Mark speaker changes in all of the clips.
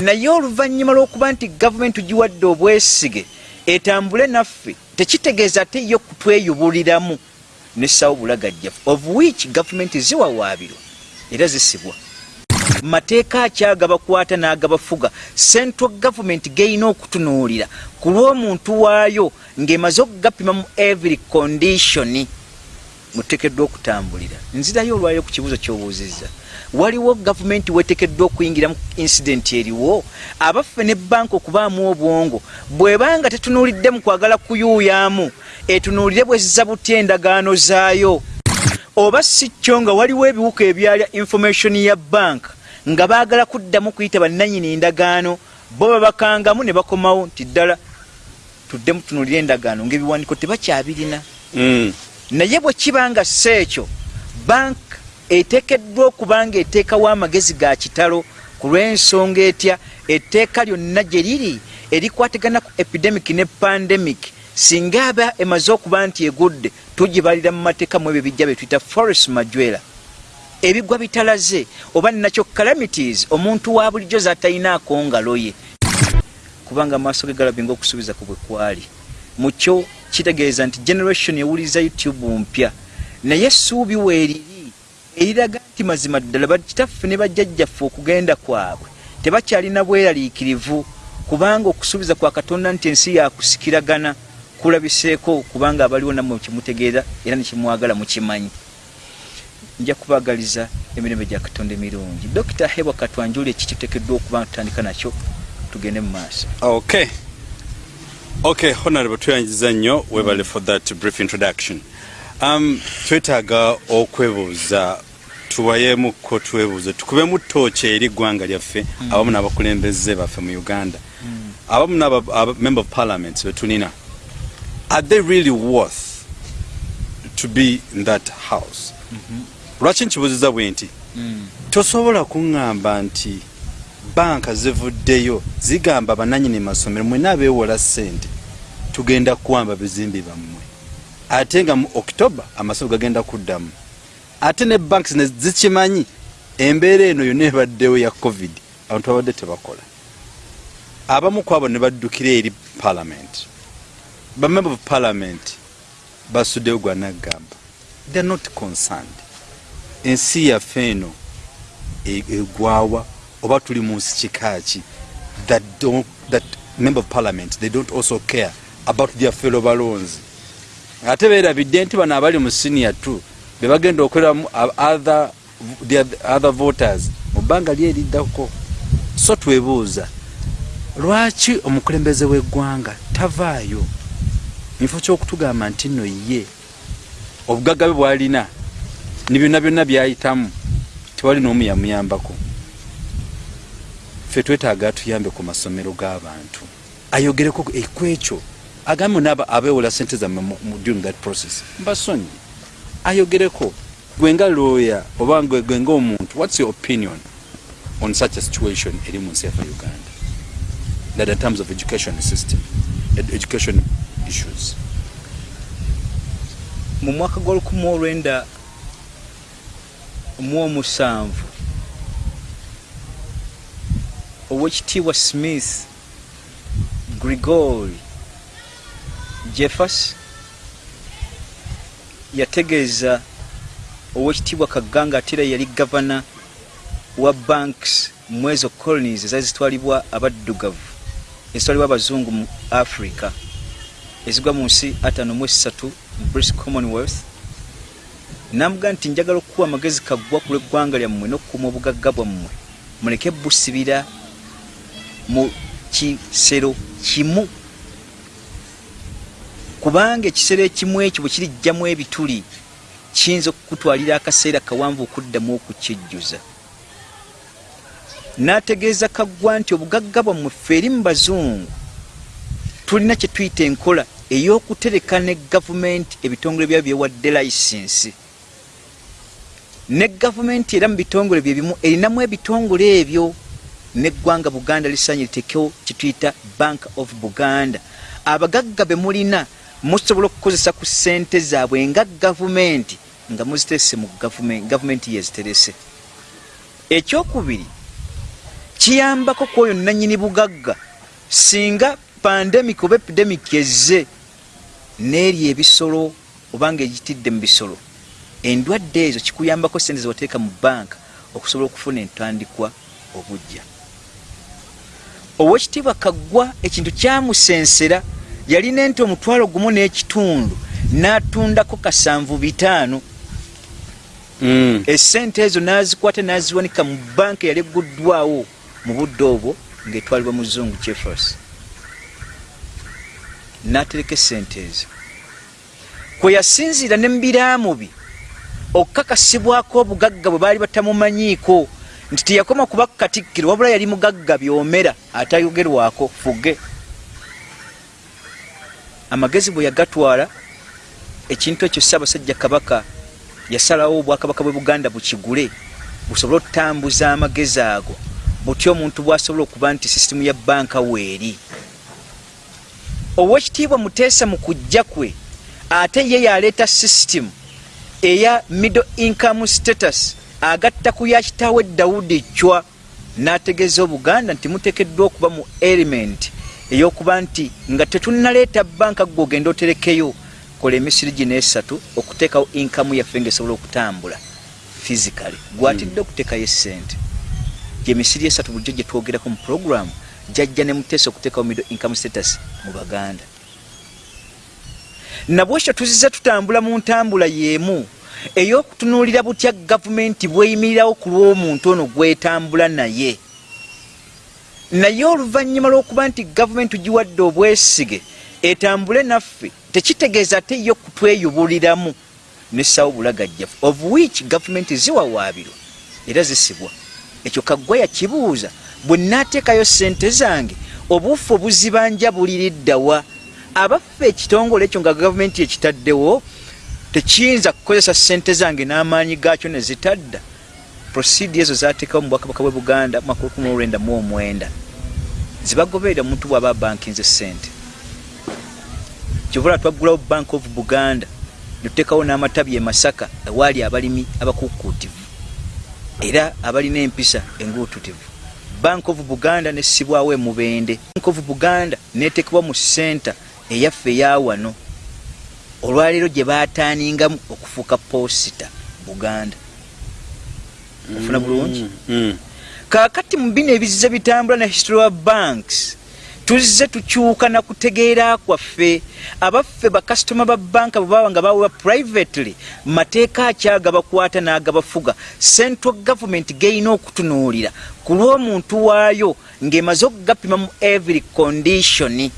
Speaker 1: naye oluvannyuma lw'okuba nti gavumenti tugiwadde obwesige etambule naffe tekitegeeza ate yo kutweyubuliramu nessawo bulagajjafu of which gavumenti ziwawaabirwa era zisibwa. Mateeka akyagabakwata n'agabafuga central gavumenti geyina okutunuulira. Ku lw'omuntu waayo ng'emaze okugapima mu every condition mutekeddwa okutambulira. Nzirayo olwaliro ku kibuuzo ky'obuuzizza waliwo gavumenti wetekeddwa okuyingira mu incidenti eriwo. Abaffe ne banka okubaamu obwongo bw'ebanga tetunuulidde mu kwagala kuyuuyamu etunuulire bwe ziza butya endagaano zaayo. Oba si kyo nga waliwo ebiwuka ebyalya information ya banka nga baagala kuddamu kuyita bannanyini ndagaano bo babakangamu ne bakomawo nti ddala tuddemu tunuulire endagaano ng'ebiwandiiko tebakyabirina.
Speaker 2: Mm.
Speaker 1: naye bwe kiba nga si ekyo bank eteekeddwa okuba nga eteekawo amagezi ga kitalo ku lw'ensonga etya etteeka lyonna gye liri erikwatagana ku epidemic ne pandemic singa aba emaze okuba nti egudde tugibalira mu mateeka mu ebyo bijja bye tuyita forest majwera ebigwa bitalaze oba nakyo calamities omuntu wa bulijjo zaatalinaako ngalo ye. Kubanga amaaso ge galabinga okusuubiza ku bwe kwali. Mu kyo kitegeeza nti generation ewuliriza youtube mpya. Naye essuubi weeriri eriraga nti mazima ddala bakitaffe ne bajjajjaffe okugenda kwabwe tebakyalina bweraliikirivu kubanga okusuubiza kwa katonda nti ensi yakusikiragana kulabiseeko kubanga abaliwo nammwe kimutegeera era nekimwagala mukimanyi. Nja kubagaliza emirembe gya katonda emirungi dokita hebwa katwanjuli ekikitekeddwa okuba nga tutandika nakyo tugende mu maaso.
Speaker 2: Okay. Okay honorable tweyanjiza nnyo webale for that brief introduction. Um, twetaaga okwebuuza tuwayemuko twebuuze tukubemu tooki eri ggwanga lyaffe
Speaker 1: Mm.
Speaker 2: abamu n'abakulembeze baffe mu uganda. Abamu n'abamember of parliament betulina are they really worth to be in that house? Lwaki nkibuuziza bwe nti tosobola kuŋŋamba nti banka zivuddeyo zigamba bananyini masomero mwena abeewola ssente tugenda kuwamba bizimbi bammwe. Ate nga mu okitoba amasomero gagenda kuddamu ate ne banks ne zikimanyi embeera eno yonna ebaddewo ya covid abantu babadde tebakola. Abamu ku abo ne baddukira eri parliament. Bamember of parliament basuddeyo gwanaggamba they are not concerned. Ensi yaffe eno e- egwawa oba tuli mu nsi kikaaki that, don't- that member of parliament they don't also care about their fellow balonzi. Ate beerabidde nti bano abali mu senior t be bagenda okoleramu other, the oth- other voters mu bbanga lyeriddako so twebuuza lwaki omukulembeze w'eggwanga tavaayo? Mufo kyokutugamba nti nno ye obugagga bwe bwalina ne byonna byonna byayitamu tewali n'omu yamuyambako ffe twetaaga atuyambe ku masomero g'abantu. Ayogereko ku ekyo agambe naaba abeewola sente zammwe during that process. Mbasonyi ayogereko gwe nga lawyer oba gwe ng'omuntu what's your opinion on such a situation eri mu nsi yaffe uganda? That in terms of education system ed- education issues.
Speaker 1: Mu mwaka gw'olukumi olwenda mu omusanvu owekitiibwa smith gregory jeffers yategeeza owekitiibwa kaganga ate era yali gavana wa banks mu ezo colonies ezaali zitwalibwa abaddugavu ezitwalibwa abazungu mu africa. Ezigwa mu nsi ataano mu esatu mu british commonwealth. Namugaa nti njagala okukuwa amagezi kaggwa ku lw'eggwanga lyammwe n'okukuuma obugagga bwammwe. Muleke busibira mu kisero kimu kubanga ekisero ekimu ekyo bwe kirijjamu ebituli kiyinza okukutwalira akaseera kawanvu okuddamu okukijjuza. N'ategeeza kaggwa nti obugagga bwammwe ffe eri mu bazungu tulina kye tuyita enkola ey'okutereka ne gavumenti ebitongole byabo byewadde layisinsi. Ne gavumenti era mu bitongole bye bimu erinamu ebitongole ebyo neggwanga buganda lisanye litekewo kituyita bank of buganda. Abagagga be mulina musobola okukozesa ku ssente zaabwe nga gavumenti nga muziterese mu gavumenti yeziterese ekyokubiri kiyambako ku oyo nanyini bugagga singa pandemic oba epidemic ezze neeri ebisolo obanga egitidde mu bisolo. Endwadde ezo kikuyambako sente zewateeka mu banka okusobola okufuna entandikwa obujja. Owekitiibwa kaggwa ekintu kyamusensera yalina enti omutwalo gumu n'ekitundu n'atundako kasanvu bitaano.
Speaker 2: Mm.
Speaker 1: esente ezo nazikwata naziwanika mu banka yali egguddwawo mu budde obwo ngaetwalibwa muzungu jeffers natereka esente ezo. Kwe yasinziira ne mubiraamubi okukakasibwako obugagga bwe baali batamumanyiiko nti teyakoma kuba katikkiro wabula yali mugagga byomera atayogerwako fuge amagezi bwe yagatwala ekintu ekyo ssaabasajja kabaka yasalawo obwakabaka bwe buganda bukigule busobole okutambuza amagezi ago. Butya omuntu bwasobola okuba nti sisitimu ya banka weeri owekitiibwa muteesa mu kujja kwe ate ye yaleeta sisitimu eya middle income status agatta ku ya kitaawe dawudi chwa n'ategeeza obuganda nti muteekeddwa okuba mu element ey'okuba nti nga tetunnaleeta banka gwe ogenda oterekeyo kola emisiri gino esatu okuteekawo inkamu yaffe ngaesobola okutambula physically. Gwatidde okuteekayo esente gyemisiri esatu bulijjo gye twogerako mu programu jajja ne muteesa okuteekawo middle income status mu baganda. Nabwekyo tuzize tutambula mu ntambula y'emu ey'okutunuulira butya gavumenti bweyimirirawo ku lw'omuntu ono gwetambula naye naye oluvannyuma lw'okuba nti gavumenti tugiwadde obwesige etambule naffe tekitegeeza ate yo kutweyubuliramu nessawo bulagajjafu of which gavumenti ziwawaabirwa era zisibwa. Ekyo kaggwa yakibuuza bwe naateekayo sente zange obuufu obuzibanja buliriddawa abaffe ekitongole ekyo nga gavumenti ekitaddewo tekiyinza kukozesa sente zange n'amaanyi gaakyo ne zitadda prosidi ezo zateekawo mu bwakabaka bwe buganda mu 1999 zibagoberera omuntu bw'aba bankinze sente kyobula twaggulawo bank of buganda netuteekawo n'amatabi e masaka ewaali abalimi abakukuutivu era abalina empisa enguututivu bank of buganda nessibwawo emubende bank of buganda neteekebwa mu senta eyaffe eyawano olwaleero gye baataaningamu okufuuka posita buganda ofuna bulungi?
Speaker 2: Mm.
Speaker 1: kaakati mu bino ebizize bitambula na history wa banks tuzze tukyuka na kutegeera kwaffe. Abaffe bakasitoma ba banka bwe baba nga bawewa privately mateeka akyagabakwata n'agabafuga central government geyina okutunuulira. Ku lw'omuntu waayo ng'emaze okugapima mu every condition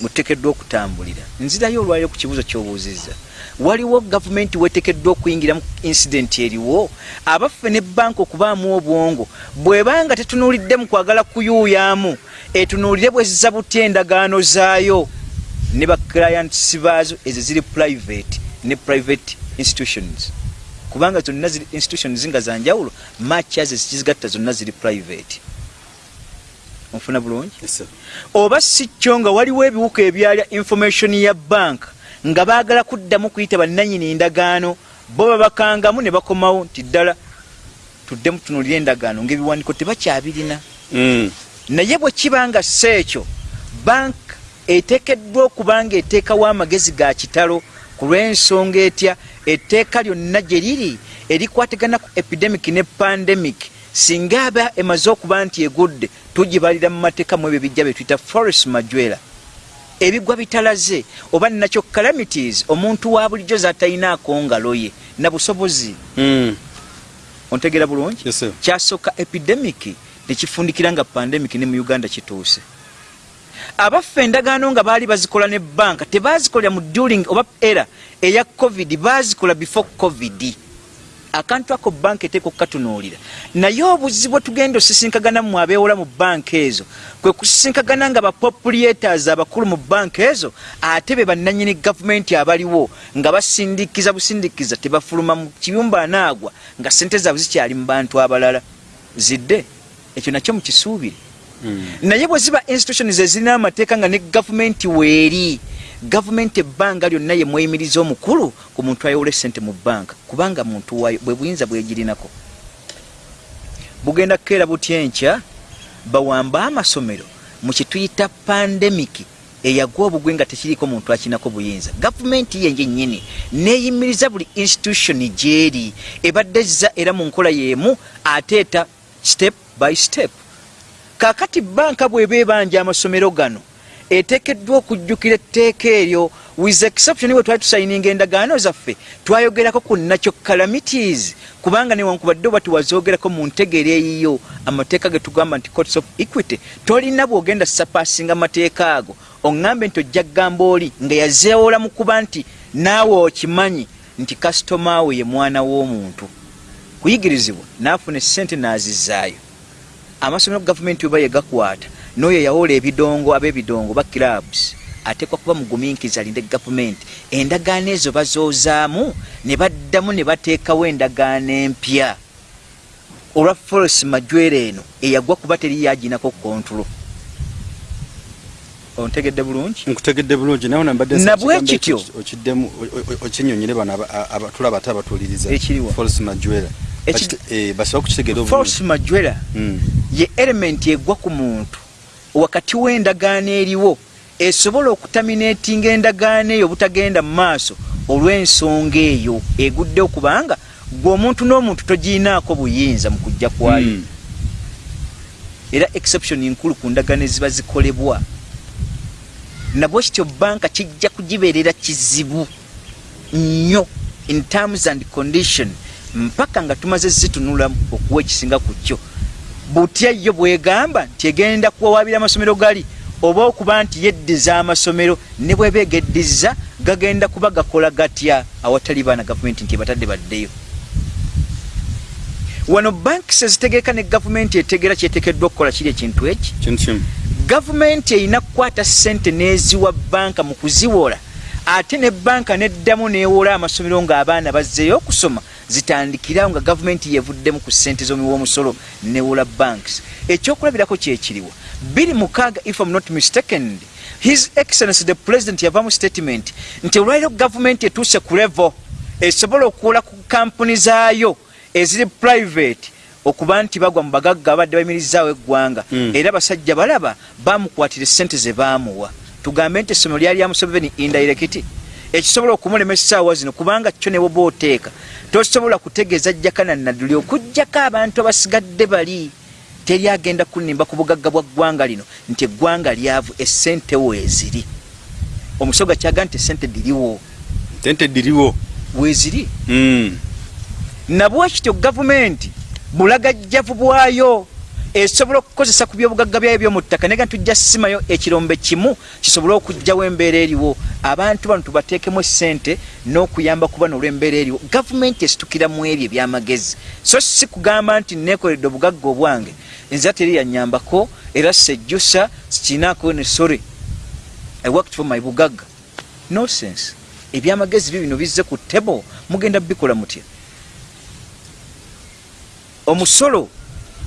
Speaker 1: muteekeddwa okutambulira. Nzirayo olwaliro ku kibuuzo ky'obuuzizza waliwo gavumenti weteekeddwa okuyingira mu incidenti eriwo. Abaffe ne banka okubaamu obwongo bw'ebanga tetunuulidde mu kwagala kuyuuyamu etunuulire bwe ziza butya endagaano zaayo. Ne baclients baazo ezo ziri private ne private institutions. Kubanga zonna ziri institutions nga zanjawulo matchaze zikizigatta zonna ziri private. Onfuna bulungi? Oba si kyo nga waliwo ebiwuka ebyalya information ya bank nga baagala kuddamu kuyita bannanyini ndagaano bo babakangamu ne bakomawo nti ddala tuddemu tunulire endagaano ngaebiwandiiko tebakyabirina
Speaker 2: Mm.
Speaker 1: naye bwe kiba nga si ekyo bank eteekeddwa okuba nga eteekawo amagezi ga kitalo ku lw'ensonga etya etteeka lyonna gye liri erikwatagana ku epidemic ne pandemic singa aba emaze okuba nti egudde tugibalira mu mateeka mu ebyo bijja bye tuyita forest majwera ebigwa bitalaze oba nakyo calamities omuntu wa bulijjo zatalinaako ngalo ye na busobozi
Speaker 2: Mm.
Speaker 1: ontegeera bulungi kyasooka epidemic tekifundikira nga pandemic ne mu uganda kituuse. Abaffe endagaano nga baali bazikola ne banka tebazikolera mu during oba era eya covid bazikola before covid akantu ako banka eteeka okukatunuulira naye obuzibu bwe tugenda osisinkagana mu abeewola mu banka ezo kwe kusisinkagana nga bapopulators abakulu mu banka ezo ate be bannanyini gavumenti abaliwo nga basindikiza busindikiza tebafuluma mu kiyumba anaagwa nga sente zaabwe zikyali mu bantu abalala. Zidde? Ekyo nakyo mukisuubire.
Speaker 2: Mm.
Speaker 1: naye bwe ziba institutions ezirina amateeka nga ne gavumenti weeri gavumenti ebbanga lyonna ye mweyimiriza omukulu ku muntu ayowola esente mu banka kubanga muntu wayo bwe buyinza bwegirinako bugenda kukeera butya enkya? Bawamba amasomero mu kituyita pandemiki eyagwa obugwe nga tekiriko muntu akinako buyinza. Gavumenti yenje nyini neyimiriza buli institution gyeri ebaddezza era mu nkola yemu ateeta step by step. Kakati banka bweba ebanja amasomero gano eteekeddwa okujjukira etteeka eryo with exception bwe twali tusayininga endagaano zaffe twayogerako ku nakyo calamities. Kubanga newankubadde oba tiwazoogerako mu ntegeera eyiyo amateeka ge tugamba nti courts of equity tolina bwogenda sapaasinga amateeka ago. Oŋŋambe nti ojja kgamba oli nga yazeewola mu kuba nti naawe okimanyi nti kasitoma we ye mwana w'omuntu. Kuyigirizibwa naafuna essente n'azizaayo. Amasomero gavumenti weba yegakwata n'oyo yawoola ebidongo ab'ebidongo ba clubs. Ateekwa kuba mugumiikiriza alinde gavumenti endagaano ezo bazoozaamu ne baddamu ne bateekawo endagaano empya. Olwa forest majwera eno eyagwa kuba teri yaginako kontrolo ontegedde bulungi?
Speaker 2: Nkutegedde bulungi naye nabadde
Speaker 1: Nabwe kityo.
Speaker 2: okiddemu okinyonyere bano abatula bate abatuuliriza. Force majwera Bakite- eh, basobola kukitegeera
Speaker 1: force majwera
Speaker 2: Mm.
Speaker 1: ye elementi egwa ku muntu wakati w'endagaano eriwo esobola okutaminatinga endagaano eyo obutagenda mu maaso olw'ensonga eyo eguddewo kubanga gwe omuntu n'omuntu togiinaako buyinza mu kujja kwayo.
Speaker 2: Mm.
Speaker 1: era exception nkulu ku ndagaano eziba zikolebwa. Nabwe kityo banka kijja kugibeerera kizibu nnyo in terms and condition mpaka nga tumaze zitunula okuwa ekisinga ku kyo butya yo bwegamba nti egenda kuwawabira amasomero gali oba okuba nti yeddiza amasomero ne bweba egeddiza gagenda kuba gakola gatya awatali baana gavumenti nti ebatadde baddeyo? Wano banki sezitegeeka ne gavumenti etegeera kyetekeddwa okukola kiri ekintu eki? Gavumenti erina kukwata ssente n'eziwa banka mu kuziwola ate ne banka neddamu neewola amasomero ng'abaana bazzeeyo okusoma zitandikirawo nga gavumenti yevuddemu ku ssente z'omuwomusolo newola banks. Ekyokulabirako kyekiriwa biri mukaaga if am not mistaken his excellency the president yavamu statement nti olwaliro gavumenti etuuse ku levo esobola okuwola ku kampuni zaayo eziri private okuba nti bagwa mu bagagga abadde bayimirizaawo eggwanga.
Speaker 2: Mm.
Speaker 1: era basajja balaba bamukwatira essente ze baamuwa tugambe nti essomero lyali lya museveni indirect. Ekisobola okumulema essaawa zino kubanga kyo ne woba oteeka tosobola kutegeeza jjakana nadduli okugjako abantu abasigadde bali. Teri agenda kunimba ku bugagga bwa ggwanga lino nti eggwanga lyavu essente weeziri omusoga kyaga nti essente diriwo.
Speaker 2: Tente diriwo.
Speaker 1: Weeziri?
Speaker 2: Mm.
Speaker 1: nabwekityo gavumenti bulagajjavu bwayo esobola okukozesa ku byobugagga byayo byomu ttaka. Nega tujja simayo ekirombe kimu kisobole okugjawo embeera eriwo. Abantu bano tubateekemu essente n'okuyamba ku bano olw'embeera eriwo. Gavumenti esitukira mu ebyo ebyamagezi. So si kugamba nti nekoledde obugagga obwange. Nza teri yanyambako era sejjusa sikinaako ne sore. I worked for my bugagga. No sense ebyamagezi byo bino bizze ku table. Mugenda bikola mutya? Omusolo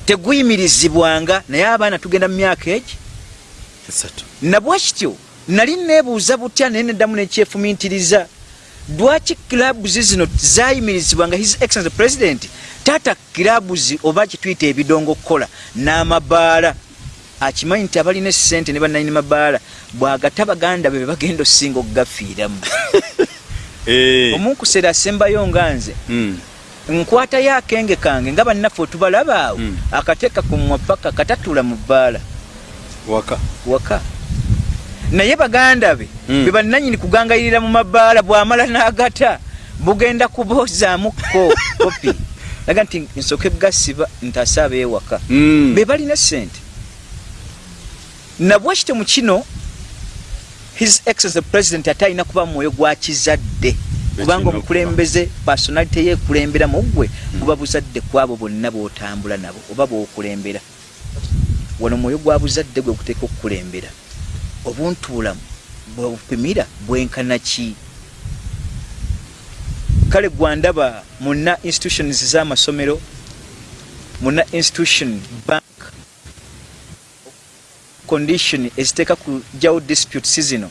Speaker 1: teguyimirizibwanga naye abaana tugenda mu myaka egi? Nabwe kityo nali neebuuza butya naye neddamu nekyefumiitiriza lwaki kilabuzi zino zayimirizibwanga his excellence president taata kilabuzi oba kituyita ebidongo kukola n'amabaala. Akimanyi nti abalina essente ne bannanyini mabaala bwagata baganda be bagenda osinga okugafiiramu
Speaker 2: Eh.
Speaker 1: omunkuseera asembayo nga nze
Speaker 2: Mm.
Speaker 1: Nkwatayo akenge kange nga bannaffe otubalaba awo
Speaker 2: Mm.
Speaker 1: akateeka ku mwapaka katatula mu bbaala.
Speaker 2: Waka.
Speaker 1: Waka. Naye baganda be
Speaker 2: Mm.
Speaker 1: be bannanyini kugangayirira mu mabaala bw'amala n'agata bugenda kuboozaamu ko kopi. Laga nti nsooke gasiba ntase abeewaka
Speaker 2: Mm.
Speaker 1: be balina sente nabwe kityo mu kino his excellence president ate alina kuba mwoyo gwa kizadde kubanga omukulembeze personality yeekulembera mu ggwe kuba buzadde kwabo bonna b'otambula nabo oba b'okulembera wano mwoyo gwa buzadde gwe guteeka okukulembera. Obuntuulamu bwebupimira bwenkana ki? Kale gwandaba muna institutions z'amasomero muna institution bank condition eziteeka kujjawo disputes zino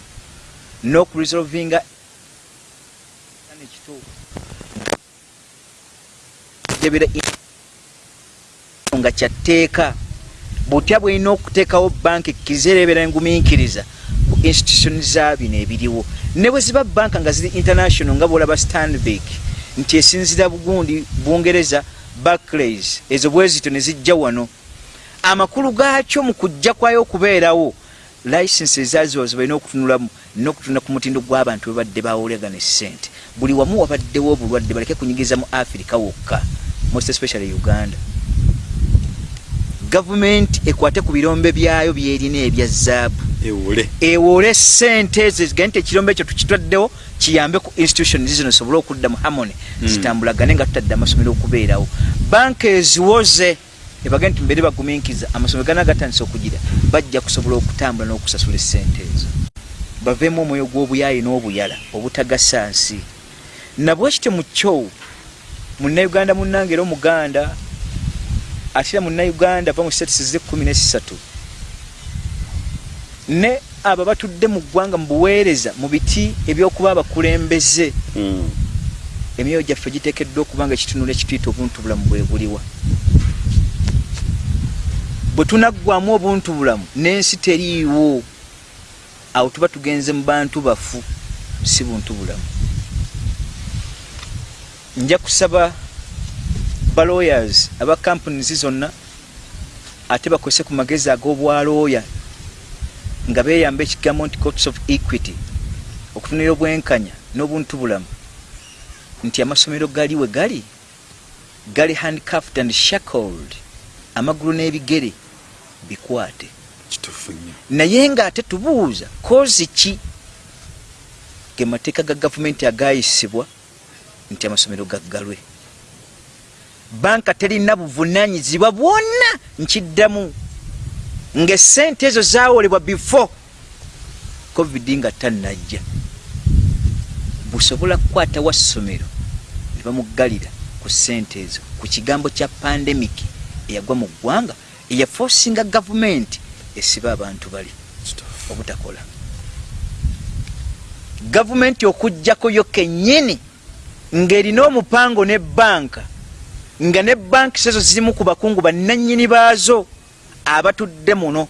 Speaker 1: n'okuresolvinga jebera nga kyatteeka butya bwelina okuteekawo banka ekkiriza ereebera engumiikiriza ku institution zabino ebiriwo. Ne bwe ziba banka nga ziri international nga bwolaba stanvik nti esinzira bugundi bungereza barclays ezo bwezito ne zijja wano. Amakulu gaakyo mu kujja kwayo okubeerawo license ezaziwazo balina okutunulamu nokutunula ku mutindo gw'abantu bebadde bawolegana esente buli wamu wabaddewo obulwadde baleke kunyigiza mu africa wokka most especially uganda. Gavumenti ekwate ku birombe byayo byerina ebya zaabu.
Speaker 2: Ewole
Speaker 1: sente ezo zigende nti ekirombe ekyo tukitwaddewo kiyambe ku institution zino zisobole okudda mu harmony
Speaker 2: Mm.
Speaker 1: zitambulagane nga tutadde amasomero okubeerawo. Banka eziwoze ebagende nti mbere bagumiikiza amasomero gana gatandisa okugira bajja kusobola okutambula n'okusasula esente ezo. Baveemu omwoyo gw'obuyaayi n'obuyala obutagasa nsi nabwe kityo mu kyo munnayuganda munnange era omuganda ate era munnayuganda va mu status z'ekkumi nesatu ne abo batudde mu ggwanga mu buweereza mu biti ebyokuba abakulembeze.
Speaker 2: Mm.
Speaker 1: emyoyo gyaffe giteekeddwa okuba nga ekitunula ekituyita obuntu bulamu bwe buliwa. Bwe tunaggwamu obuntu bulamu n'ensi teriiwo. Awo tuba tugenze mu bantu bafu si buntu bulamu nja kusaba balawyers aba companies zonna ate bakozese ku magezi ag'obwalooya nga beeyamba ekigambo nti courts of equity okutunira obwenkanya n'obuntu bulamu. Nti amasomero gali we gali gali handcuffed and shackled amagulu n'ebigere bikwate. Naye ng'ate tubuuza kozi ki? Ge mateeka ga gavumenti agayisibwa nti amasomero gaggalwe banka terina buvunanyizibwa bwonna nkiddamu ng'essente ezo zaawolebwa before covid nga tannajja. Busobola kukwatawa ssomero ne bamuggalira ku ssente ezo ku kigambo kya pandemic eyagwa mu ggwanga eyafosinga gavumenti esiba abantu bali obutakola. Gavumenti okugjako yo kennyini ng'erina omupango ne banka nga ne banki sezo zirimu ku bakungu bannannyini baazo abatudde muno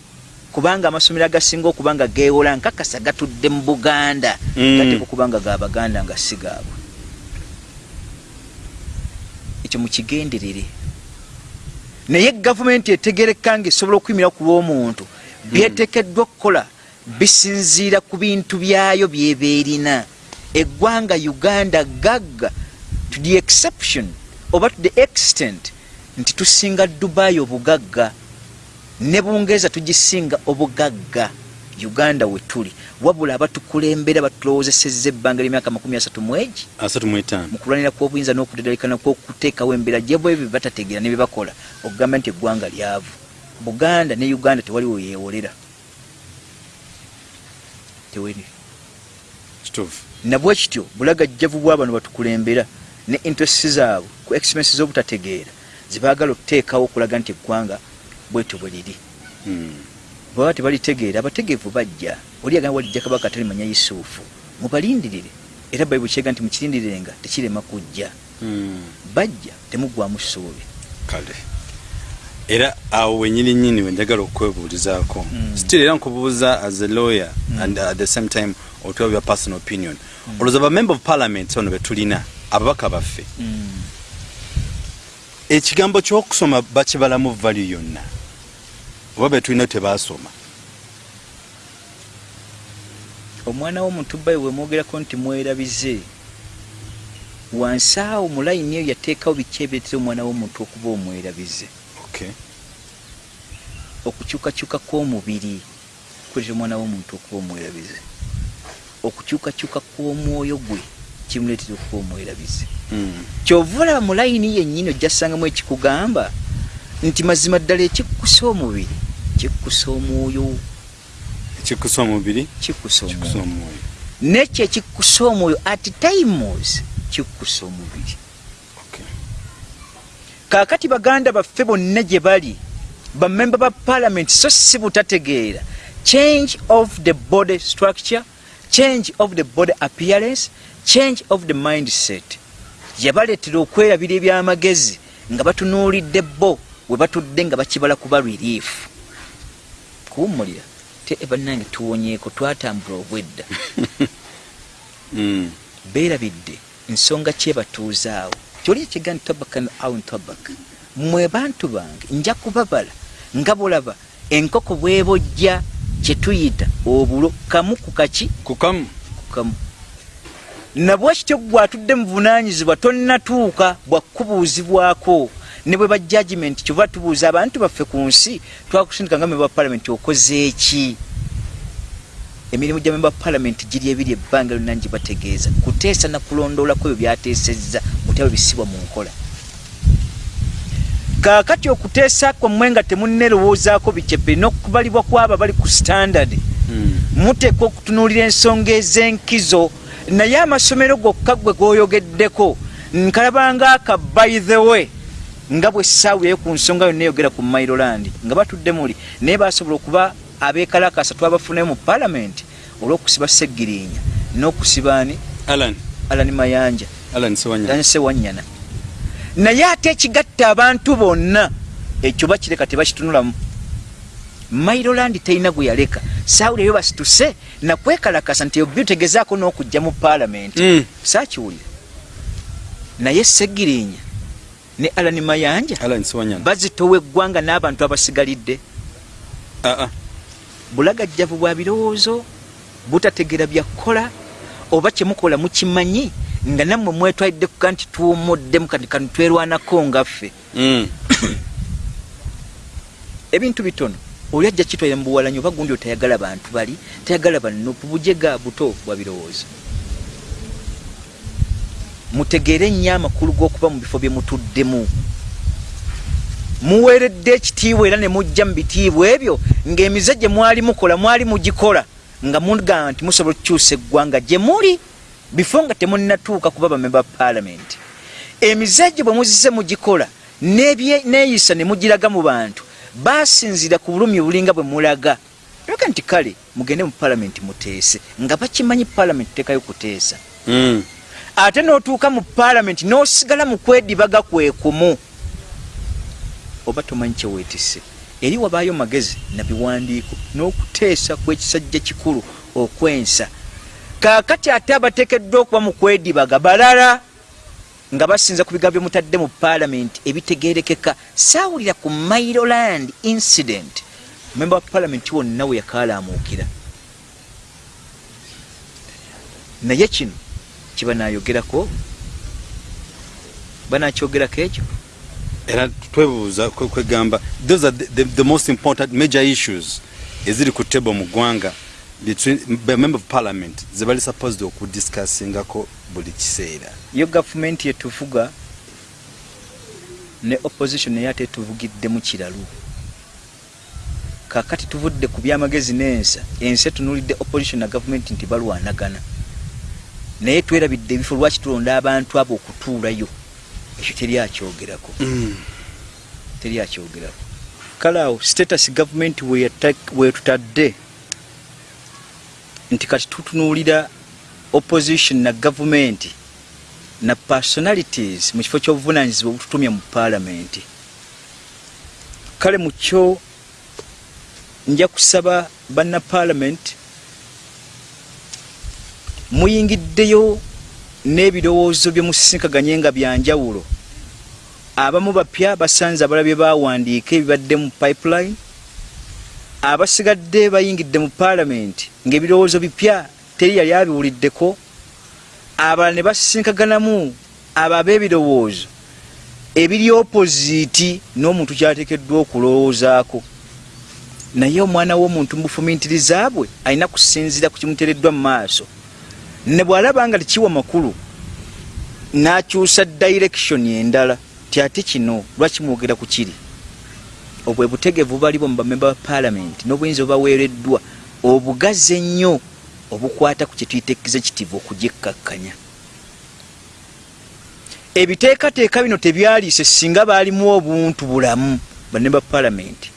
Speaker 1: kubanga amasomero agasinga okuba nga geewola nkakasa gatudde mu buganda
Speaker 2: Mm.
Speaker 1: gateeka okuba nga gabaganda nga si gaabwe. Ekyo mukigenderere naye gavumenti etegereka nga esobola okuyimira ku lw'omuntu byeteekeddwa okukola bisinziira ku bintu byayo byeba erina eggwanga uganda gagga to the exception oba to the extent nti tusinga dubayi obugagga ne bungereza tugisinga obugagga uganda we tuli. Wabula abatukulembera batulowozesezza ebbanga ly'emyaka makumi asatu mu kulwanira kw'obuyinza n'okudadalikana kw'okuteekawo embeera gyebwe ebyo batategeera ne bye bakola okugamba nti eggwanga lyavu. Buganda ne uganda tewaliwo yeewolera. Teweri
Speaker 2: kituufu
Speaker 1: nabwe kityo bulagajjavu bw'abano batukulembera ne interesi zaabwe ku expense z'obutategeera zebaagala okuteekawo okulaga nti eggwanga bwetyo bwe liri.
Speaker 2: Mm.
Speaker 1: bwaba tebalitegeera abategeevu bajja. Oli agamba walijja kabaka talimanya yusufu mubalindirire. Era bayibuli kyega nti mukirindirirenga tekirema kujja.
Speaker 2: Mm.
Speaker 1: bajja temuggwamu ssuubi.
Speaker 2: Kale. Era awo wenyini nyini wenjagala okwebuulizaako.
Speaker 1: Mm.
Speaker 2: still era nkubuuza as a lawyer and at the same time otwaba your personal opinion. Olowooza ba member of parliament ono betulina ababaka baffe. Ekigambo kyokusoma bakibalamu value yonna oba betulina tebasoma
Speaker 1: omwana w'omuntu bayi wemwogerako nti mwerabize. Wansi awo mu layini eyo yateekawo biki ebireetera omwana w'omuntu okuba omwerabize?
Speaker 2: Okay.
Speaker 1: okukyukakyuka kw'omubiri kuleetera omwana w'omuntu okuba omwerabize okukyukakyuka kw'omwoyo gwe kimuleetera okuba omwerabize
Speaker 2: mm.
Speaker 1: kyova olaba mu layini yennyini ojja ssangamu ekikugamba nti mazima ddala ekikkusa omubiri kikkusa omwoyo
Speaker 2: ekikusa omubiri
Speaker 1: kikkusa
Speaker 2: kikusa
Speaker 1: omwoyo. Nekyo ekikkusa omwoyo at times kikkusa omubiri. Kaakati baganda baffe bonna gye bali bamemba ba parliament so si butategeera change of the body structure change of the body appearance change of the mindset. Yabaleetera okwerabira ebyamagezi nga batunuulidde bo we batudde nga bakibala kuba relief. Kuwumulira te bannange tuwonyeeko twatambula obwedda.
Speaker 2: Mm.
Speaker 1: beerabidde ensonga kyebatuuzaawo kyoli ekiga nti tabakan aun tabak mwe bantu bange nja kubabala nga bulaba enkoko bwebojja kyetuyita obulo kamu ku kaki?
Speaker 2: Kukamu
Speaker 1: kukamu nabwe kityo gwe atudde mu bunaanyizibwa tonnatuuka bwakubuuzibwako ne bwe bajajimenti kyova tubuuza abantu baffe ku nsi twakusindika nga memba palamenti okoze eki emirimu gya memba palamenti giri ebiri ebbanga lyonna ngi bategeeza. Kuteesa nakulondoolako ebyo byateesezza mutyabo bisibwa mu nkola kaakati okuteesa kwammwe nga temunnerowoozaako bicepe n'okubalibwa kwabo abali ku standard
Speaker 2: Mm.
Speaker 1: muteekwa okutunuulira ensonga ez'enkizo. Naye amasomero gokka gwe goyogeddeko nkalabanga aka by the way nga bwe ssaawireyo ku nsonga yonna eyogera ku mailoland nga batudde muli. Naye basobola okuba abeekalakasa twabafunayo mu paalamenti olw'okusiba seggirinya n'okusiba ani?
Speaker 2: Alan.
Speaker 1: Alani mayanja.
Speaker 2: Alan sewanya
Speaker 1: danse wanyana naye ate ekigatta abantu bonna ekyo bakireka tebakitunulamu mailoland terina gwe yaleka. Saawulirayo basituse nakwekalakasa nti obi otegezaako n'okujja mu paalamenti
Speaker 2: Mm.
Speaker 1: saakiwulira. Naye segirinya ne alani mayanja bazitowa eggwanga n'abantu abasigalidde.
Speaker 2: Ah
Speaker 1: bulagajjavu bwa birowoozo butategera byakukola oba kyemukola mukimanyi nga nammwe mwetwalidde kuga nti tuwumuddemu kati kani twerwanako ngaffe
Speaker 2: Mm.
Speaker 1: ebintu bitono oli ajja kitwalira mu buwalanyi oba gundi otayagala bantu bali tayagala banupu bujega buto bwa birowoozo. Mutegeere nnyo amakulu g'okuba mu bifo bye mutuddemu. Muweeredde ekitiibwa era ne mujja mu bitiibwa ebyo ng'emize gye mwali mukola mwali mugikola nga mugamba nti musobola okukyusa eggwanga gye muli bifo nga temunnatuuka kuba bamemba paalamenti emize gye bwe muzize mugikola neeyisa ne mugiraga mu bantu basinzira ku bulumi bulinga bwe mulaga. Yoga nti kale mugende mu paalamenti muteese nga bakimanyi paalamenti tekayo kuteesa.
Speaker 2: Mm.
Speaker 1: ate n'otuuka mu paalamenti n'osigala mu kwedibaga kwe kumu. Oba tomanyi kyeweetisse eri wabaayo magezi na biwandiiko n'okuteesa kw'ekisajja kikulu okwensa kaakati ate abateekeddwa okuba mu kwedibaga balala nga basinza ku bigambo byemutadde mu paalamenti ebitegeerekeka saawulira ku mailoland incident. Memba wa paalamenti wonna we yakaalaamuukira naye kino kibanayogerako banakyogerako ekyo?
Speaker 2: Era twebuuza kwe- kwegamba those are the, the, the most important major issues eziri ku table mu ggwanga between member of parliament ze bali supposed okudiscussingako buli kiseera.
Speaker 1: Yo gavumenti yetuvuga ne opposition naye ate tuvugiddemu kiralu. Kakati tuvudde ku byamagezi n'ensa ensi etunulidde opposition na gavumenti nti balwanagana. Naye twerabidde ebifo lwaki tulonda abantu abo okutuulayo? Ekyo teri akyogerako. Teri akyogerako. Kale awo status gavumenti weyata- wetutadde nti kati tutunuulira opposition na gavumenti na personalities mu kifo ky'obuvunanyizibwa obututumye mu paalamenti kale mu kyo nja kusaba banna paalamenti muyingiddeyo n'ebirowoozo bye musisinkaganye nga byanjawulo abamu bapya basanze abala bye bawandiika ebibadde mu pipeline abasigadde bayingidde mu paalamenti ng'ebirowoozo bipya teri yali abiwuliddeko abalala ne basisinkaganamu abo ab'ebirowoozo ebiri opoziti n'omuntu kyateekeddwa okulowoozaako naye omwana w'omuntu mu bufumintiriza bwe alina kusinziira ku kimuteereddwa mu maaso. Ne bw'alaba nga tekiwa makulu n'akyusa direction endala ti ate kino lwaki mwogera ku kiri obwe butegevu balibo mu bamemba ba paalamenti n'obuyinza obubaweereddwa obugazi ennyo obukwata ku kyetuyita executive okugikkakkanya ebiteekateeka bino tebyaliise singa baalimu obuntu bulamu banne ba paalamenti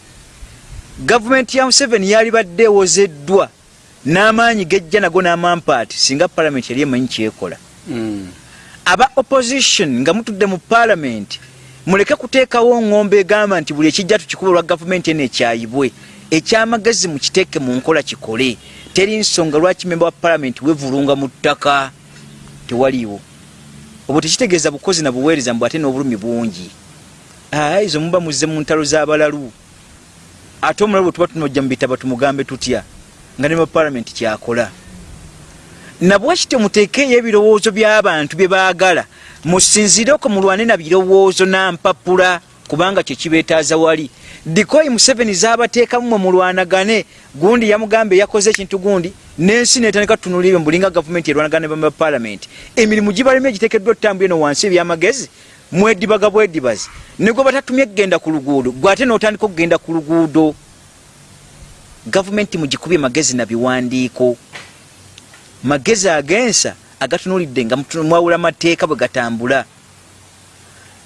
Speaker 1: gavumenti ya museveni yali badde ewozeddwa n'amaanyi gejja nago n'amampaati singa paalamenti yali emanyi kyekola. Aba opposition nga mutudde mu paalamenti muleke kuteekawo ŋŋombe egamba nti buli ekijja tukikuba olwa gavumenti eno ekyayibwe ekyamagezi mukiteeke mu nkola kikole. Teri nsonga lwaki memba wa palamenti wevulunga mu ttaka? Tewaliiwo. Obwo tekitegeeza bukozi na buweereza mbw ate n'obulumi bungi. Ezo muba muzze mu ntalo z'abalalu. Ate omulalu bwe tuba tunojja mu bitaba tumugambe tutya? Nga ne mupalamenti kyakola. Nabwekityo muteekeeyo ebirowoozo by'abantu bye baagala musinzireoko mulwane na birowoozo nampapula kubanga kyekibeetaaza wali. Dikoyi museveni zaabateekamu mwe mulwanagane gundi yamugamba eyakoze ekintu gundi n'ensi netandika tutunulire mubulinga gavumenti erwanagane bama palamenti emirimu gibalemu egiteekeddwa otutambula eno wansi ebyamagezi mwedibaga bwedibazi. Negwe batatumye kgenda ku luguudo gwe ate n'otandika okugenda ku luguudo gavumenti mugikubye magezi na biwandiiko. Magezi agensa agatunulidde nga mwawula mateeka bwe gatambula.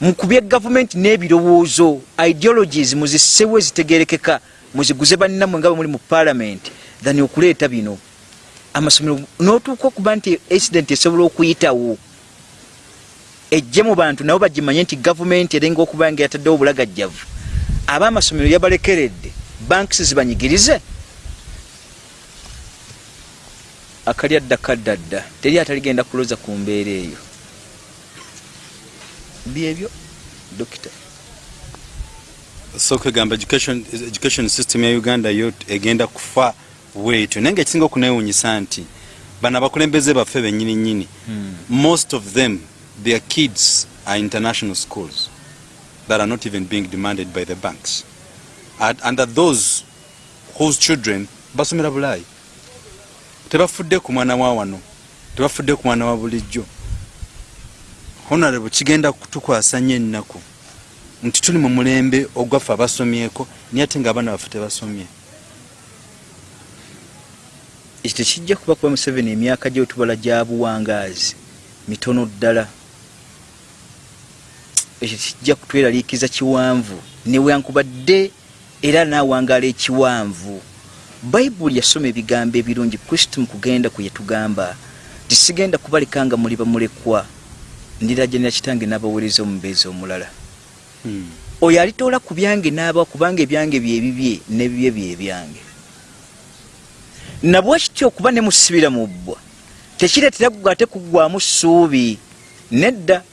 Speaker 1: Mukubye gavumenti n'ebirowoozo ideologies muzissewo ezitegerekeka muziguze bannammwe nga bwe muli mu palamenti than okuleeta bino. Amasomero n'otuuka okuba nti accident esobola okuyitawo ejje mu bantu nabo bagimanye nti gavumenti erenga okuba nga yataddewo obulagajjavu. Aba amasomero yabalekeredde banks zibanyigirize akali adda kaddadda teri ataligenda kuloza ku mbeera eyo. Byebyo dokita.
Speaker 2: So kwegamba education, education system ya uganda yo egenda kufa bwetyo. Naye nga ekisinga okunewunyisa nti bano abakulembeze baffe benyini nyini
Speaker 1: Hmm.
Speaker 2: most of them their kids are international schools that are not even being demanded by the banks. And, and are those whose children basomera bulayi tebafudde ku mwana wa wano tebafudde ku mwana wa bulijjo. Honorable kigenda kutukwasa nnyo ennaku nti tuli mu mulembe ogwaffe abasomyeko naye ate ngaabaana baffe tebasomye.
Speaker 1: Ekyo tekijja kuba kuba museveni emyaka gyotubala gya buwangaazi mitono ddala. Ekyo tekijja kutweraliikiza kiwanvu newankubadde era naawangaala ekiwanvu bayibuli yasoma ebigambo ebirungi kristo mu kugenda kwe yatugamba tisigenda kubaleka nga muli bamulekwa ndirajanira kitange n'abaweereza omubeezi omulala.
Speaker 2: Hmm.
Speaker 1: oyo alitoola ku byange n'aba kubanga ebyange byebibye n'ebibye byebyange nabwekityo okuba ne musibira mu bbwa. Tekireetera ate kuggwamu ssuubi nedda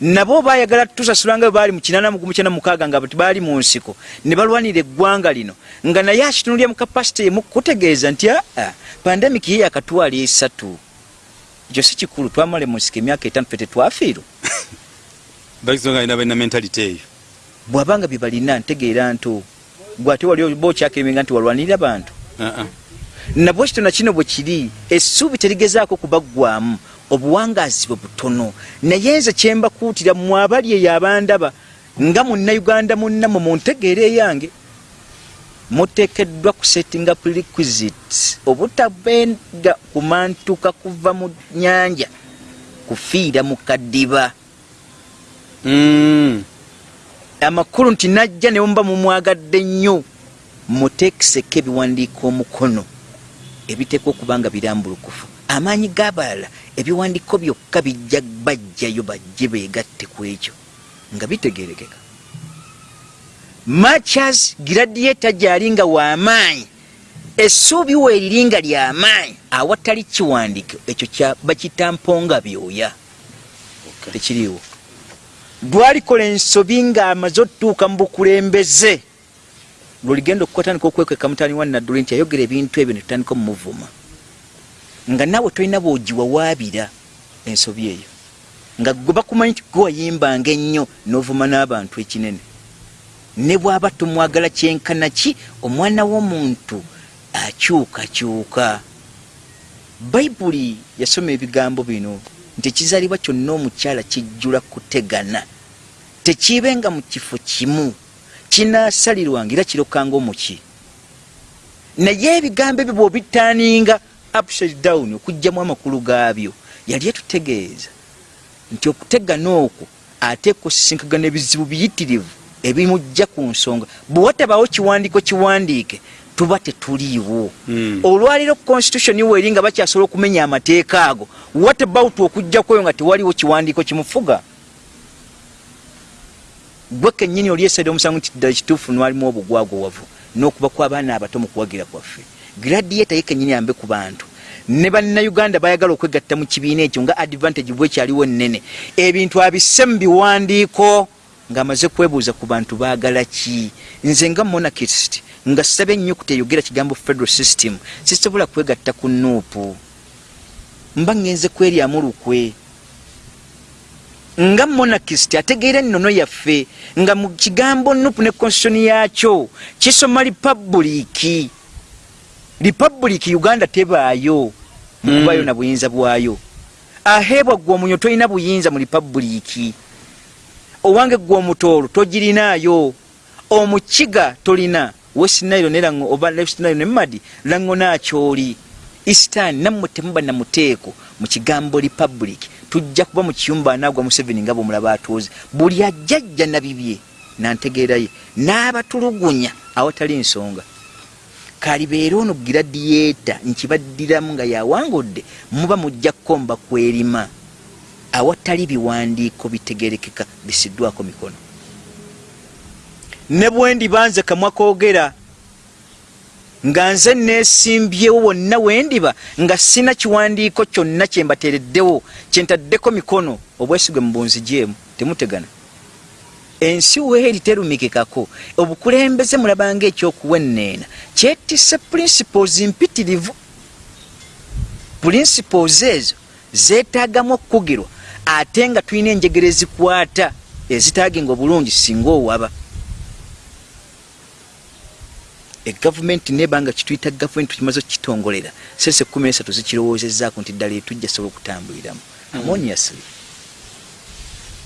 Speaker 1: nabo baayagala tusasula nga bwe baali mu kinana mugumu kyana mukaaga nga baali mu nsiko. Ne balwanira eggwanga lino. Nga naye akitunulya mu kapasite emu kutegeeza nti aa pandemiki ye yakatwala esatu. Ekyo si kikulu twamale mu nsiko emyaka etaano fe tetwafiirwa
Speaker 2: bakisonga alina balina mentality eyo.
Speaker 1: Bw'abanga bye balina ntegeera nto gwe ate wali oba okyakirimenga nti walwanirira bantu.
Speaker 2: Uh-uh.
Speaker 1: nabwe kito na kino bwe kiri essuubi terigezaako kubaggwamu obuwangaazi bwe butono. Naye nze kyembakuutira mmwe abali eyo abandaba nga munnayuganda munnammwe mu ntegeera eyange muteekeddwa kusettinga prerequisite obutabenga kumantuka kuva mu nyanja kufiira mu kaddiba
Speaker 2: Mm.
Speaker 1: amakulu nti najja ne muba mumwagadde nnyo muteekiseko ebiwandiiko omukono ebiteekwa okuba nga birambulukufu. Amaanyi g'abalala ebiwandiiko byokka bijja bajjayo bajje beegatte ku ekyo nga bitegerekeka machas giradiyeta gyali nga w'amaanyi essuubi weeriri nga ly'amaanyi awatali kiwandiiko ekyo kya- bakita mponga byoya tekiriiwo. Lwalikola ensobi ng'amaze otutuuka mu bukulembeze. Lweligenda okukotandika okwekweka mutani wa nadduli nti ayogera ebintu ebyo netutandika omumuvuma nga naawe tolina bwogiwawaabira ensobi eyo. Nga gwe bakumanyi nti gwe wayimbanga ennyo n'ovuma n'abantu ekinene. Ne bw'aba tomwagala kyenkana ki omwana w'omuntu akyukakyuka? Bayibuli yasoma ebigambo bino nti ekizaalibwa kyonna omukyala kijjula kutegana. Tekiibenga mu kifo kimu kinaasalirwanga era kirokanga omuki. Naye ebigambo ebyo bw'obitaaninga upside down okugjamu amakulu gaabyo yali etutegeeza nti okutegana okwo ate kusisinkagana ebizibu biyitirivu ebimujja ku nsonga. Bwe watabaawo kiwandiiko kiwandiike tuba tetuliiwo.
Speaker 2: Mm.
Speaker 1: olwaliro constitution weeri nga bakyasobola okumenya amateeka ago what about okujjaku oyo nga tewaliwo kiwandiiko kimufuga? Gwe kennyini oli esaida omusango nti ddala kituufu nwalimu obugwagwawavu n'okuba kw'abaana abato mu kuwagira kwaffe gradiata ye kenyini yambe ku bantu. Ne bannayuganda bayagala okwegatta mu kibiina ekyo nga advantage bwekyaliwo nnene. Ebintu abisse mu biwandiiko ng'amaze kwebuuza ku bantu baagala ki? Nze nga monarchist nga saba ennyukuta eyogera kigambo federal system. Sisobola kwegatta ku nuupu mba ngenze kweryamu lukwe nga monarchist ategeera ennono yaffe nga mu kigambo nupu ne constitution yakyo kisoma lipabuliiki lipabuliiki uganda tebaayo mukubayo na buyinza bwayo. Aheebwa gwe omunyo tolina buyinza mu lipabuliiki owange gwe omutoolo togirinaayo omukiga tolina westnairo nerango oba westnairo ne madi lango nakyoli eastan nammwe temuba namuteeko mu kigambo republic. Tujja kuba mu kiyumba anaagwa museveni nga bwomulaba atuuze. Buli ajjajja nabibye nantegeeraye n'abatulugunya awatali nsonga kalibeera ono giradiyeta nkibaddiramu nga yawangudde muba mujja kukomba kwerima. Awatali biwandiiko bitegerekeka bisiddwako mikono. Ne bwendi banze kamwa koogera nga nze neesimbyewo wonna wendiba nga sina kiwandiiko kyonna kyembateereddewo kyentaddeko mikono obwesigwe mu bunzi gyemu temutegana ensi weeri terumikikako. Obukulembeze mulabanga ekyokuwenneena kyetisse principles mpitirivu. Principles ezo zeetaagamu okukugirwa ate nga tulina enjegero ezikwata ezitaaginga obulungi singa owaba. Egavumenti nebanga kituyita gavumenti tukimaze okukitongolera. Sese kumi nesatu zikirowoozezaako nti ddala etujja sobola okutambuliramu. Harmoniously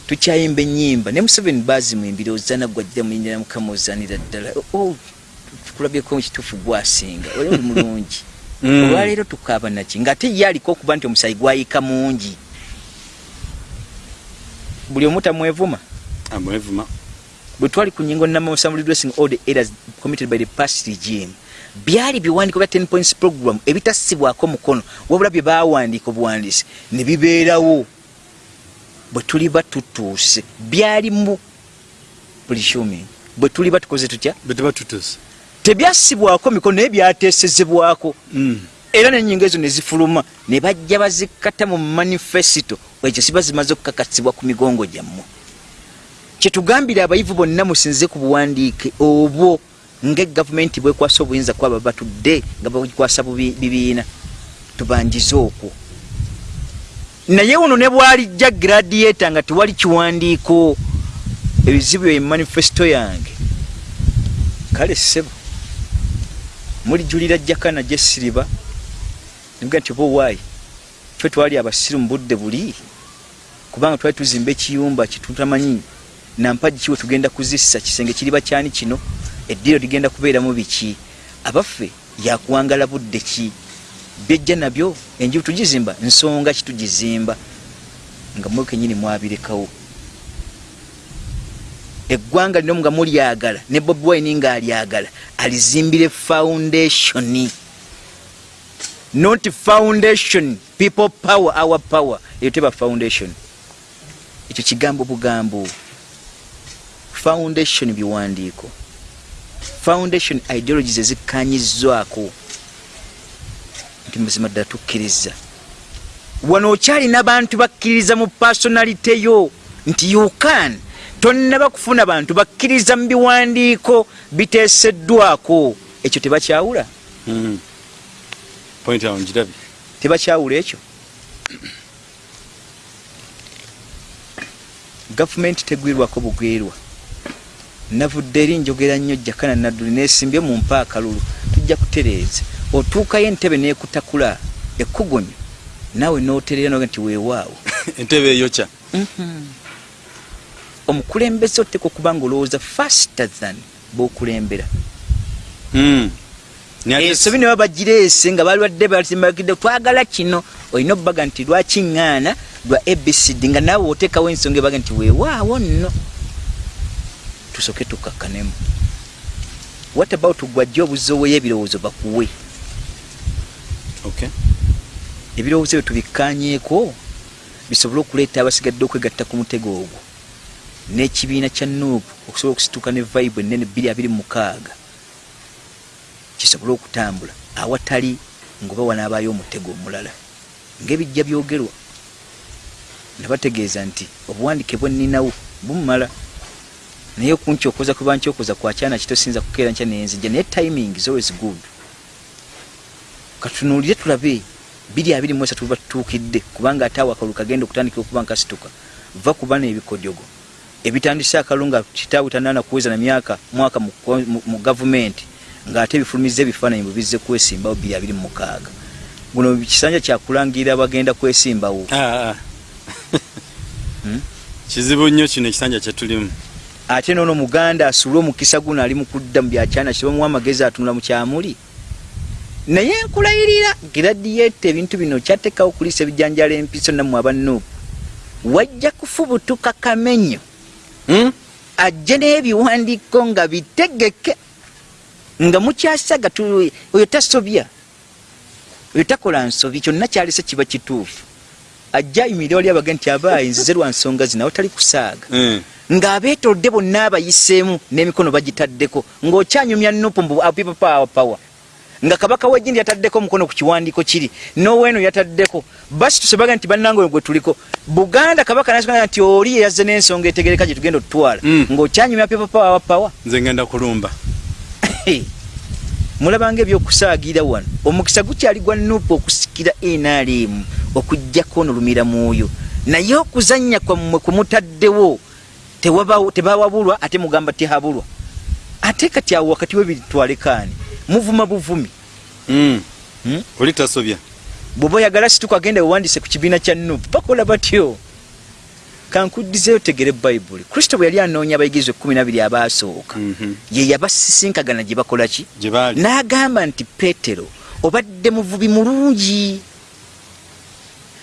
Speaker 1: tukyayimba enyimba ne museveni bazimuimbira ozana gwajja muyinira mukama ozanira ddala. Tukulabyeko kituufu gwasinga. Oli oli mulungi. Olwaleero tukaaba naki ngaate ye aliko okuba nti omusayi gwayika mungi. Buli omu tamwevuma?
Speaker 2: Amwevuma.
Speaker 1: Bwe twali ku nyingo namusam redressing all the errors committed by the past regime byali biwandiiko bya 10 points program ebitassibwako mukono wabula bye bawandiika obuwandiisi ne bibeerawo bwe tuli batutuuse byali mu presuming bwe tuli batukoze tutya? Tebyassibwako mikono naye byateesezebwako era nenyingo ezo nezifuluma ne bajja bazikata mu manifesito ekyo siba zimaze okukakasibwa ku migongo gyammwe. Kyetugambire abayivu bonna musinze ku buwandiike obwo ngaegavumenti bwekwasa obuyinza kwaba batudde nga bakwasa bibiina tubanjize okwo naye uno ne bwalijja gradiata nga tewali kiwandiiko. Ebizibu ebyo manifesito yange. Kale ssebo mulijulira jakana gyesiriba nibuga nti oba owaayi fe twali abasiru mu budde buli kubanga twali tuzimba ekiyumba kitutamanyi nampagi kiwe tugenda kuzissa? Kisenge kiriba kyani kino? Eddiiro ligenda kubeeramu biki? Abaffe yakuwangala budde ki byejja nabyo enjibu tugizimba nsonga kitugizimba nga mwe kenyini mwabirekawo. Eggwanga lino nga mulyagala ne bobi wine nga alyagala alizimbire foundation. Not foundation people power our power. Eyo teba foundation. Ekyo kigambo bugambo. Foundation biwandiiko. Foundation ideologies ezikanyizwako nti mazima ddala tukkiriza. Wano okyalina bantu bakkiriza mu personalite yo nti you can. Tonnaba kufuna bantu bakkiriza mu biwandiiko biteeseddwako. Ekyo tebakyawula?
Speaker 2: Njirabye
Speaker 1: tebakyawula ekyo? Gavumenti tegwirwako bugwirwa navudde eri njogera nnyo jakana nadduli nesimbye mu mpa akalulu tujja kutereeza otuukayo entebe nekutakula ekkugunyu naawe noterera noga nti weewaawo.
Speaker 2: Entebe eyokya
Speaker 1: omukulembeze oteka okuba nga olowooza faster than bokulembera. Ensobi ne babagireese nga balwadde batimbagidde twagala kino. Olina obbaga nti lwakiŋŋaana lwa abcd nga naawe oteekawo ensonga ebaga nti weewaawo nno. Tusoke tukakkanemu what about gwajja obuzoweyo ebirowoozo bakuwe ebirowoozo ebyo tubikkanyeeko bisobole okuleeta abasigadde okwegatta ku mutego ogwo. N'ekibiina kya nuupu okusobola okusituuka ne bbiri abiri mukaaga kisobole okutambula awatali ngaoba wanaabayo omutego omulala. Ngaebijja byogerwa nebategeeza nti obuwandike bweninawo bumumala naye okunkyokoza kuba nkyokoza kwakyana kitosinza kukeera nkya nenzija naye timing is always good katunuulire tulabe biri abiri mu esatu batutuukidde kubanga ate awo akalulu kagenda okutandikira okuba nkasituka va kuba n'ebikojogo ebitandise akalulu nga kitaawe tanaana kuweza na myaka mwaka mu, gavumenti ng'ate ebifulumiza ebifaananyi bwe bizze kwesimbawo biri abiri mu mukaaga. Guno kisanja kyakulangirira bagenda kwesimbawo.
Speaker 2: Ah, ah.
Speaker 1: Hmm?
Speaker 2: kizibu nnyo kino ekisanja kyetulimu
Speaker 1: ate noono muganda asuule omukisa guno ali mu kudda mu byakyana kibamuwa amagezi atunula mu kyamuli naye nkulayirira giradiyete ebintu bino kyateekawo kuliisa ebijanjala empiso nammwe abanuupu wajja kufubutuka kamenyo.
Speaker 2: Hmm?
Speaker 1: ajje n'ebiwandiiko nga bitegeke nga mukyasaga oyo tasobya oyo takola nsobi kyonna kyalese kiba kituufu. Ajja ayimirira wali abage nti abaayi nzize lwa nsonga zinawe tali kusaaga.
Speaker 2: Eh.
Speaker 1: ng'abeetolodde bonna abayiseemu n'emikono bagitaddeko ng'okyanyumya nupu mbu apipa power power nga kabaka wejindi yataddeko omukono ku kiwandiiko kiri noweeno yataddeko. Basi tusebaga nti bannange oyo gwe tuliko. Buganda kabaka nasgaa nti oli yeyazze n'ensonga etegereka gye tugenda otutwala
Speaker 2: Mm.
Speaker 1: ng'okyanyumya pipa power power.
Speaker 2: Nze ngenda kulumba.
Speaker 1: Mulabanga ebyokusaagira wano. Omukisa gukyali gwa nupu okusikira nrm okugjako onolumira mwoyo. Naye okuzanya kwammwe kumutaddewo tebawabulwa ate mugamba tehabulwa. Ate kati awo wakati webitwalekaani muvuma buvumi
Speaker 2: Hmm.
Speaker 1: Hmm?
Speaker 2: oli tasobya
Speaker 1: bwoba oyagala situka agenda wewandise ku kibiina kya nupu bakola batyo kankuddizeyo tegere bayibuli kristo bwe yali anoonya abayigirizwa ekkumi nabiri abaasooka
Speaker 2: Mhm.
Speaker 1: ye yabasisinkagana gye bakola ki n'agamba nti peetero obadde muvubi mulungi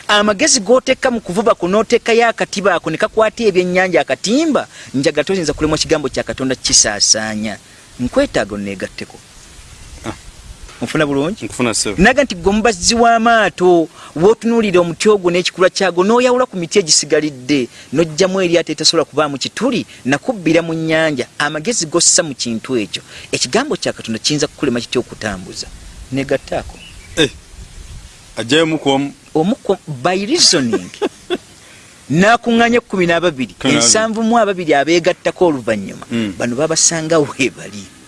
Speaker 1: amagezi g'oteeka mu kuvuba ku n'oteekayo akatiba ako ne kakwata ebyennyanja akatimba njaga toyinza kulemwa kigambo kya katonda kisaasaanya nkwetaaga oneegatteko. Nfuna bulungi? Naga nti gwe mubazzi w'amaato wootunuulira omuti ogwo n'ekikula kyagwo n'oyawula ku miti egisigalidde n'ojjamu eryato etasobola kubaamu kituli nakubbira mu nnyanja. Amagezi gossa mu kintu ekyo. Ekigambo kya katonda kiyinza kukulema kitya okutambuza? Negattaako.
Speaker 2: Ajjayo mukuomu
Speaker 1: omuko by reasoning. Nakuŋŋanya ekkumi n'ababiri. Ensanvu mu ababiri abeegattako oluvannyuma.
Speaker 2: Mm.
Speaker 1: bano babasanga weebali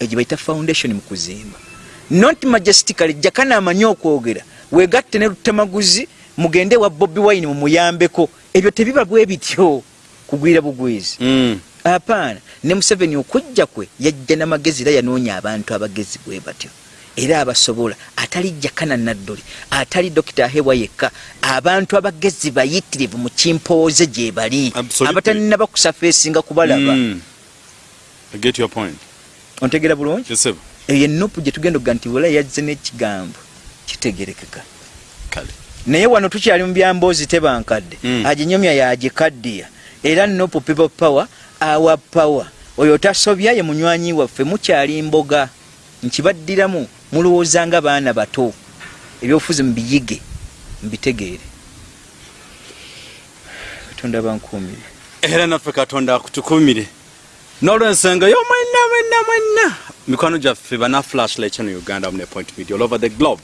Speaker 1: egyo bayita foundation mu kuzimba not majestically jakana amanyi okwogera. Weegatte ne lutemaguzi mugende wa bobi wine mumuyambeko ebyo tebiba bwe bityo kugwira bugwizi
Speaker 2: Hmm.
Speaker 1: apaana ne museveni okujja kwe yajja n'amagezi era yanoonya abantu abagezi bwe batyo. Era abasobola atali jakana nadduli atali dokita ahewa yekka abantu abagezi bayitirivu mu kimpooze gye bali. Abatalina bakusafa esinga kubalaba.
Speaker 2: Hmm. I get your point.
Speaker 1: Ontegera bulungi?
Speaker 2: Yes,
Speaker 1: eyo enupu gye tugenda okuga nti wala yazze n'ekigambo kitegerekeka.
Speaker 2: Kale.
Speaker 1: Naye wano tukyali mu byamboozi tebankadde.
Speaker 2: Mm.
Speaker 1: aginyomya yagikaddiya. Era nopu people power awa power. Oyo tasobya ye munywanyi waffe mukyali mboga. Nkibaddiramu mulowooza nga baana bato. Ebyobufuzi mubiyige mbitegeere. Katonda bankuumire
Speaker 2: era naffe katonda akutukumire n'olwensonga yo mwenna mwenna mwenna mikwano gyaffe bana flashlight chano uganda mune point media all over the globe.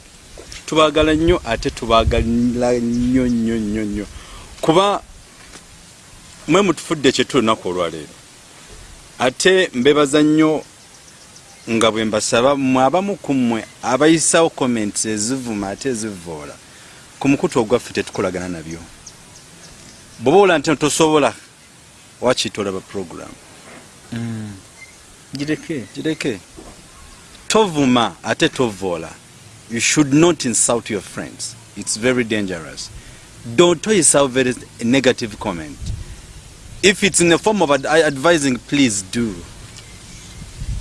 Speaker 2: Tubaagala nnyo ate tubaagala nnyo nnyo nnyo nnyo. Kuba mwe mutufudde kyetuli lunaku olwaleero ate mbebaza nnyo nga bwe mbasaba mmwe abamu ku mmwe abayisawo comments ezivuma ate ezivoola ku mukutu ogwaffe tetukolagana nabyo. Bw'oba ola nti tosobola wakiita olaba program
Speaker 1: gireke
Speaker 2: gireke tovuma ate tovoola you should not insult your friends. It's very dangerous. Don't toyisawo very negative comment. If it's in the form of ad advising please do.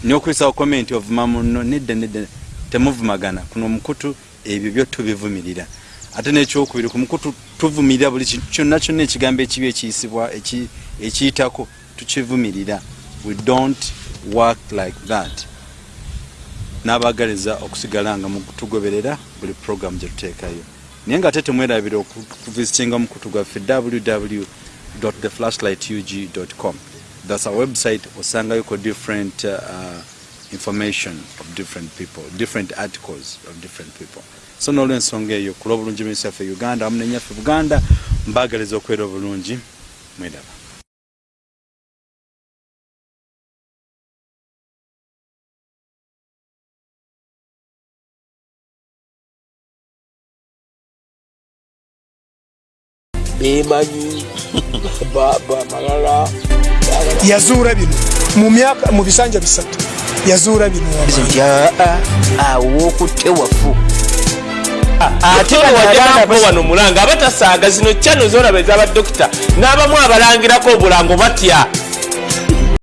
Speaker 2: Nyokuyisawo comment ovuma muno nedda nedda temuvumagana. Kuno omukutu ebyo byo tubivumirira. Ate nekyokubiri ku mukutu tuvumirira buli kintu kyonna kyonna ekigambo ekibi ekiyisibwa eki- ekiyitako tukivumirira. We don't work like that. N'abagaliza okusigala nga mutugoberera buli program gye tuteekayo. Naye nga ate temwerabira okuvisitinga mukutu gwaffe www theflashlightug com. Thats our website osangayoko different uh, information of different people different articles of different people. So nolwensonga eyo kulwa obulungi minisita yaffe uganda wamu nenyaffe buganda mbagaliza okubeera obulungi mwiraba
Speaker 3: bemanyi baba malala.
Speaker 4: Yazuula bino. Mu myaka mu bisanja bisatu. Yazuula bino
Speaker 1: awokutte wafu.
Speaker 3: Ate wajako wano mulanga abatasaaga zino cyano zoraba ez'abadokita n'abamu abalangirako obulango batya